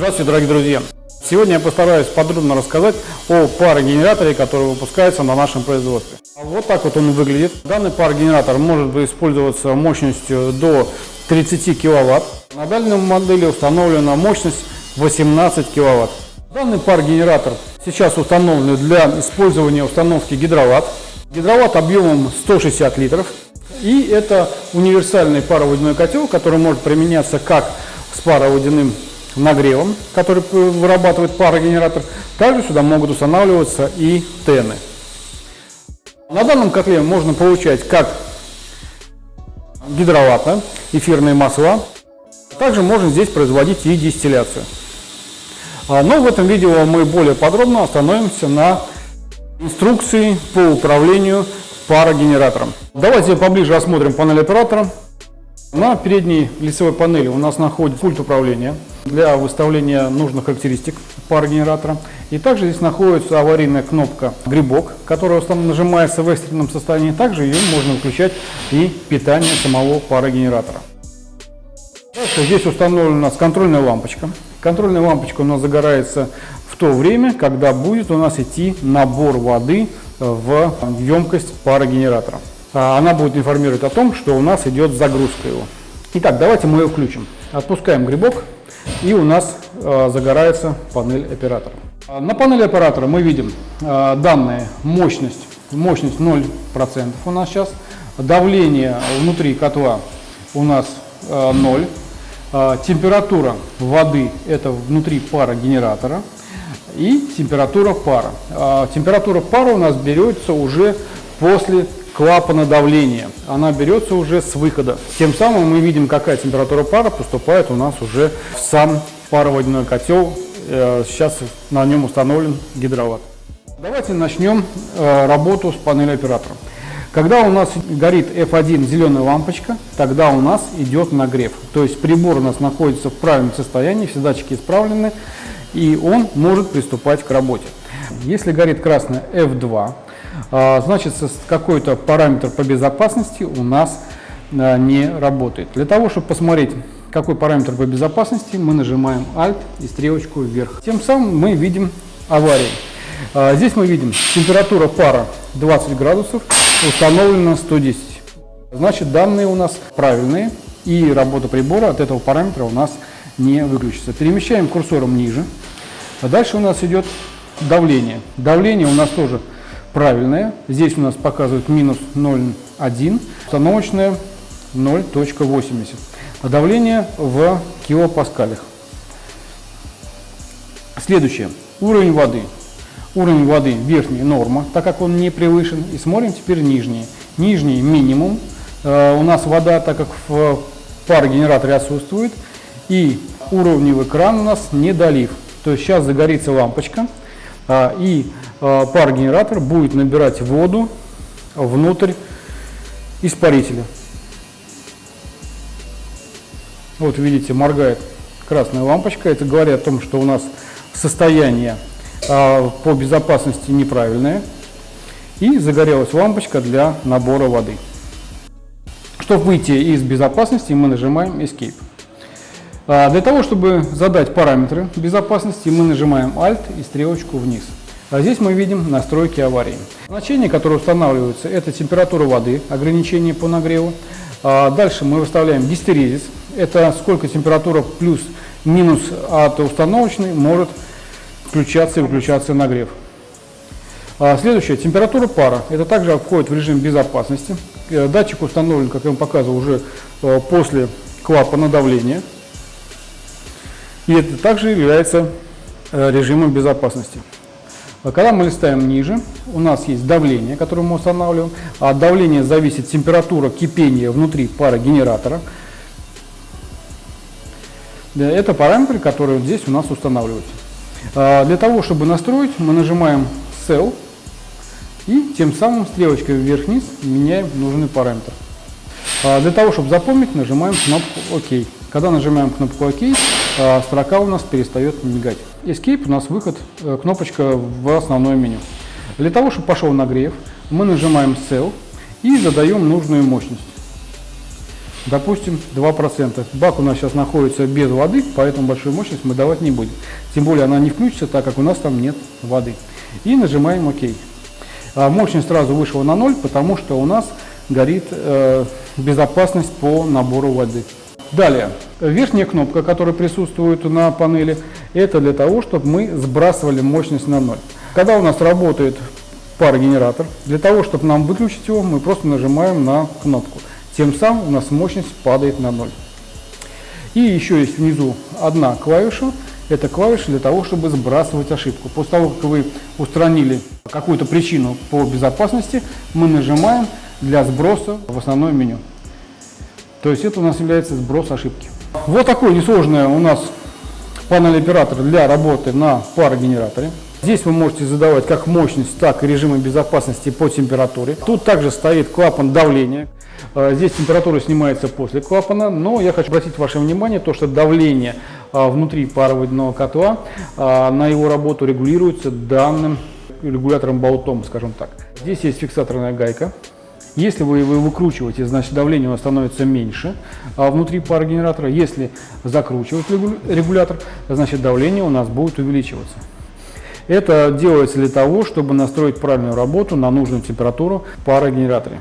Здравствуйте, дорогие друзья! Сегодня я постараюсь подробно рассказать о парогенераторе, который выпускается на нашем производстве. Вот так вот он выглядит. Данный парогенератор может использоваться мощностью до 30 кВт. На данной модели установлена мощность 18 кВт. Данный парогенератор сейчас установлен для использования установки гидроватт. Гидроватт объемом 160 литров. И это универсальный пароводяной котел, который может применяться как с пароводяным нагревом, который вырабатывает парогенератор. Также сюда могут устанавливаться и тены. На данном котле можно получать как гидроватта, эфирные масла. Также можно здесь производить и дистилляцию. А, но в этом видео мы более подробно остановимся на инструкции по управлению парогенератором. Давайте поближе осмотрим панель оператора. На передней лицевой панели у нас находится пульт управления для выставления нужных характеристик парогенератора. И также здесь находится аварийная кнопка «Грибок», которая нажимается в экстренном состоянии. Также ее можно включать и питание самого парогенератора. Дальше здесь установлена у нас контрольная лампочка. Контрольная лампочка у нас загорается в то время, когда будет у нас идти набор воды в емкость парогенератора. А, она будет информировать о том, что у нас идет загрузка его. Итак, давайте мы ее включим. Отпускаем грибок, и у нас а, загорается панель оператора. А, на панели оператора мы видим данные мощность, мощность 0% у нас сейчас, давление внутри котла у нас 0, температура воды это внутри пара генератора и температура пара. Температура пара у нас берется уже после клапана давления. Она берется уже с выхода. Тем самым мы видим, какая температура пара поступает у нас уже в сам пароводяной котел. Э, сейчас на нем установлен гидроватт. Давайте начнем э, работу с панели оператора. Когда у нас горит F1 зеленая лампочка, тогда у нас идет нагрев. То есть прибор у нас находится в правильном состоянии, все датчики исправлены, и он может приступать к работе. Если горит красная F2, а, значит какой-то параметр по безопасности у нас а, не работает. Для того, чтобы посмотреть, какой параметр по безопасности, мы нажимаем Alt и стрелочку вверх. Тем самым мы видим аварию. А, здесь мы видим температура пара 20 градусов, установлена 110. Значит, данные у нас правильные, и работа прибора от этого параметра у нас не выключится. Перемещаем курсором ниже. А дальше у нас идет давление. Давление у нас тоже правильная. Здесь у нас показывает минус 0,1, установочная 0.80. А давление в килопаскалях. Следующее. Уровень воды. Уровень воды верхний норма, так как он не превышен. И смотрим теперь нижний. Нижний минимум. Э, у нас вода, так как в парогенераторе отсутствует. И уровневый кран у нас не долив. То есть сейчас загорится лампочка. А, и а, пар-генератор будет набирать воду внутрь испарителя. Вот видите, моргает красная лампочка. Это говорит о том, что у нас состояние а, по безопасности неправильное. И загорелась лампочка для набора воды. Чтобы выйти из безопасности, мы нажимаем Escape. Для того, чтобы задать параметры безопасности, мы нажимаем Alt и стрелочку вниз. А здесь мы видим настройки аварии. Значения, которые устанавливаются, это температура воды, ограничение по нагреву. А дальше мы выставляем гистерезис. Это сколько температура плюс-минус от установочной может включаться и выключаться нагрев. А следующее, температура пара. Это также входит в режим безопасности. Э, датчик установлен, как я вам показывал, уже э, после клапана давления. И это также является э, режимом безопасности. А когда мы листаем ниже, у нас есть давление, которое мы устанавливаем. От давления зависит температура кипения внутри парогенератора. Это параметры, которые здесь у нас устанавливаются. А для того, чтобы настроить, мы нажимаем Cell и тем самым стрелочкой вверх-вниз меняем нужный параметр. А для того, чтобы запомнить, нажимаем кнопку ОК. Когда нажимаем кнопку ОК, строка у нас перестает мигать. Escape у нас выход, э, кнопочка в основное меню. Для того, чтобы пошел нагрев, мы нажимаем Cell и задаем нужную мощность. допустим, 2%. Бак у нас сейчас находится без воды, поэтому большую мощность мы давать не будем. Тем более она не включится, так как у нас там нет воды. И нажимаем ОК. А мощность сразу вышла на 0, потому что у нас горит э, безопасность по набору воды. Далее, верхняя кнопка, которая присутствует на панели, это для того, чтобы мы сбрасывали мощность на 0. Когда у нас работает парогенератор, для того, чтобы нам выключить его, мы просто нажимаем на кнопку. Тем самым у нас мощность падает на 0. И еще есть внизу одна клавиша, это клавиша для того, чтобы сбрасывать ошибку. После того, как вы устранили какую-то причину по безопасности, мы нажимаем для сброса в основное меню. То есть это у нас является сброс ошибки. Вот такой несложная у нас панель оператора для работы на парогенераторе. Здесь вы можете задавать как мощность, так и режимы безопасности по температуре. Тут также стоит клапан давления. Э, здесь температура снимается после клапана, но я хочу обратить ваше внимание, то, что давление э, внутри пароводяного котла э, на его работу регулируется данным регулятором-болтом, скажем так. Здесь есть фиксаторная гайка, если вы его выкручиваете, значит давление у вас становится меньше а внутри парогенератора. Если закручивать регулятор, значит давление у нас будет увеличиваться. Это делается для того, чтобы настроить правильную работу на нужную температуру в парогенераторе.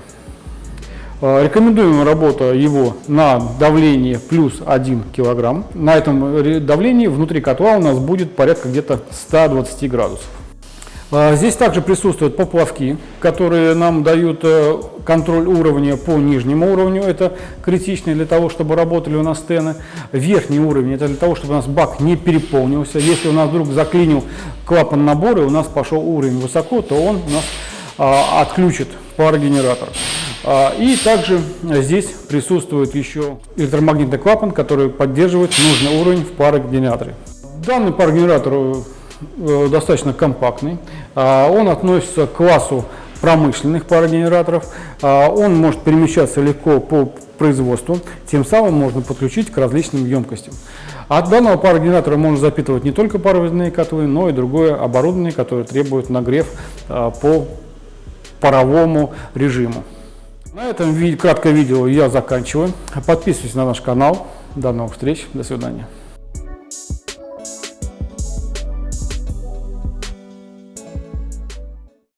А, рекомендуем работу его на давлении плюс 1 кг. На этом давлении внутри котла у нас будет порядка где-то 120 градусов. А, здесь также присутствуют поплавки, которые нам дают э, контроль уровня по нижнему уровню. Это критично для того, чтобы работали у нас стены. Верхний уровень это для того, чтобы у нас бак не переполнился. Если у нас вдруг заклинил клапан набора и у нас пошел уровень высоко, то он у нас а, отключит парогенератор. А, и также здесь присутствует еще электромагнитный клапан, который поддерживает нужный уровень в парогенераторе. Данный парогенератор Э, достаточно компактный. А, он относится к классу промышленных парогенераторов. А, он может перемещаться легко по производству, тем самым можно подключить к различным емкостям. От данного парогенератора можно запитывать не только паровозные котлы, но и другое оборудование, которое требует нагрев а, по паровому режиму. На этом краткое видео я заканчиваю. Подписывайтесь на наш канал. До новых встреч. До свидания.